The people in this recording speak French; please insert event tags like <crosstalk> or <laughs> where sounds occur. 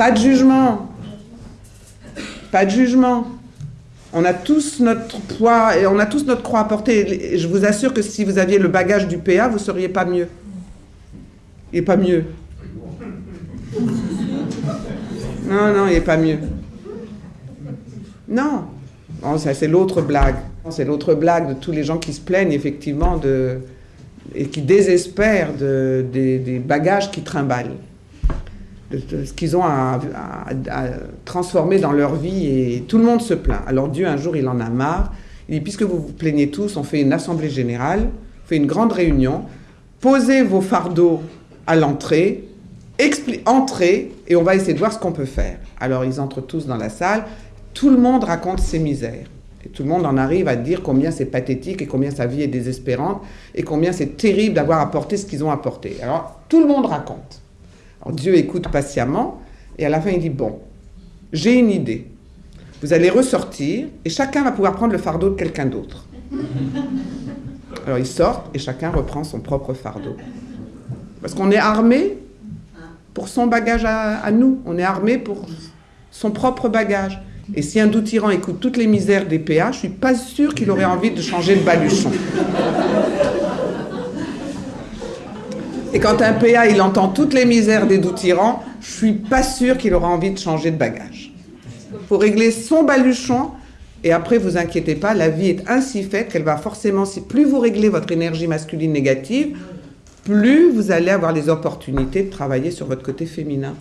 Pas de jugement. Pas de jugement. On a tous notre poids et on a tous notre croix à porter. Je vous assure que si vous aviez le bagage du PA, vous ne seriez pas mieux. Il n'est pas mieux. Non, non, il n'est pas mieux. Non. c'est l'autre blague. C'est l'autre blague de tous les gens qui se plaignent effectivement et qui désespèrent de, des, bagages qui trimballent, de, ce qu'ils ont à, transformer dans leur vie et tout le monde se plaint. Alors Dieu un jour il en a marre, il dit puisque vous vous plaignez tous, on fait une assemblée générale, on fait une grande réunion, posez vos fardeaux à l'entrée, entrez et on va essayer de voir ce qu'on peut faire. Alors ils entrent tous dans la salle, tout le monde raconte ses misères. Et tout le monde en arrive à dire combien c'est pathétique et combien sa vie est désespérante et combien c'est terrible d'avoir apporté ce qu'ils ont apporté. Alors, tout le monde raconte. Alors, Dieu écoute patiemment et à la fin, il dit, bon, j'ai une idée. Vous allez ressortir et chacun va pouvoir prendre le fardeau de quelqu'un d'autre. <laughs> Alors, ils sortent et chacun reprend son propre fardeau. Parce qu'on est armé pour son bagage à, à nous. On est armé pour son propre bagage. Et si un doux tyran écoute toutes les misères des PA, je suis pas sûr qu'il aurait envie de changer de baluchon. <laughs> Et quand un PA, il entend toutes les misères des doux tyrans, je suis pas sûr qu'il aura envie de changer de bagage. Il faut régler son baluchon, et après, vous inquiétez pas, la vie est ainsi faite qu'elle va forcément, si plus vous réglez votre énergie masculine négative, plus vous allez avoir les opportunités de travailler sur votre côté féminin.